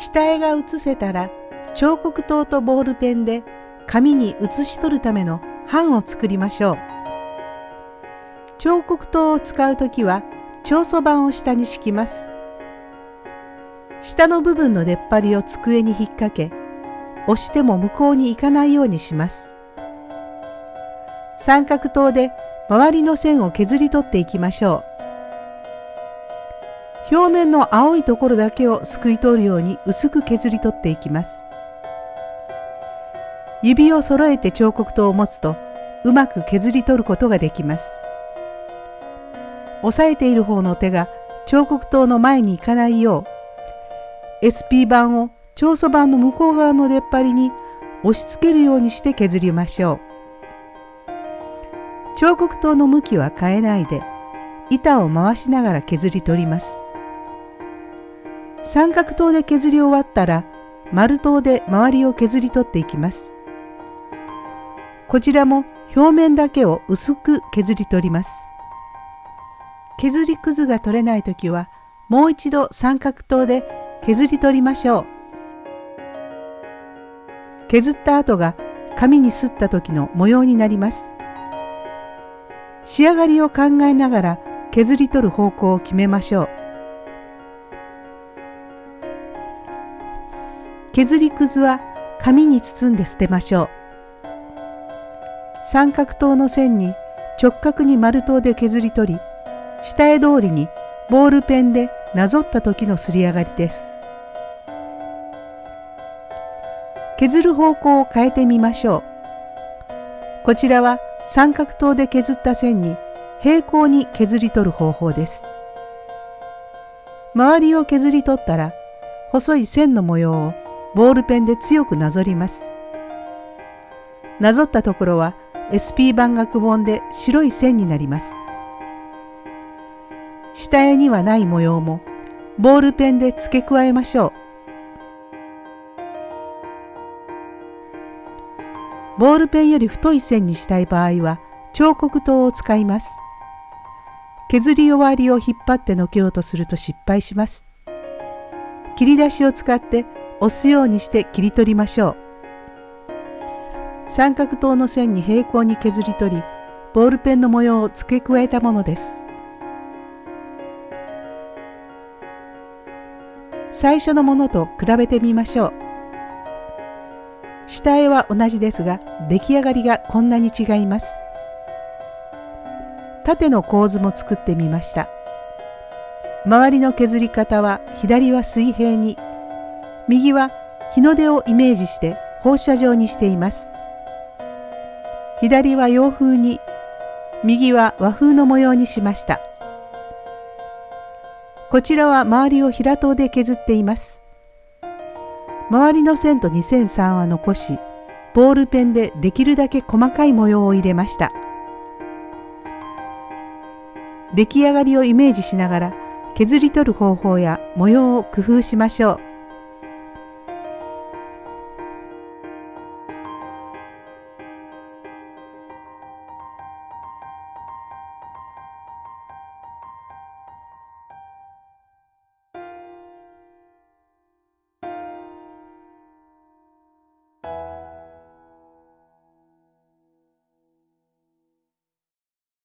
下絵が写せたら彫刻刀とボールペンで紙に写し取るための版を作りましょう。彫刻刀を使うときは長素板を下に敷きます。下の部分の出っ張りを机に引っ掛け、押しても向こうに行かないようにします。三角刀で周りの線を削り取っていきましょう。表面の青いところだけをすくい取るように薄く削り取っていきます。指を揃えて彫刻刀を持つとうまく削り取ることができます。押さえている方の手が彫刻刀の前に行かないよう SP 板を長素板の向こう側の出っ張りに押し付けるようにして削りましょう。彫刻刀の向きは変えないで板を回しながら削り取ります。三角刀で削り終わったら丸刀で周りを削り取っていきます。こちらも表面だけを薄く削り取ります。削りくずが取れない時はもう一度三角刀で削り取りましょう。削った後が紙にすった時の模様になります。仕上がりを考えながら削り取る方向を決めましょう。削りくずは紙に包んで捨てましょう。三角刀の線に直角に丸刀で削り取り、下絵通りにボールペンでなぞった時のすり上がりです。削る方向を変えてみましょう。こちらは三角刀で削った線に平行に削り取る方法です。周りを削り取ったら細い線の模様をボールペンで強くなぞります。なぞったところは SP 板がくぼんで白い線になります。下絵にはない模様もボールペンで付け加えましょう。ボールペンより太い線にしたい場合は彫刻刀を使います。削り終わりを引っ張ってのけようとすると失敗します。切り出しを使って押すようにして切り取りましょう。三角刀の線に平行に削り取り、ボールペンの模様を付け加えたものです。最初のものと比べてみましょう。下絵は同じですが出来上がりがこんなに違います縦の構図も作ってみました周りの削り方は左は水平に右は日の出をイメージして放射状にしています。左は洋風に右は和風の模様にしました。こちらは周りを平刀で削っています。周りの線と2003は残しボールペンでできるだけ細かい模様を入れました。出来上がりをイメージしながら削り取る方法や模様を工夫しましょう。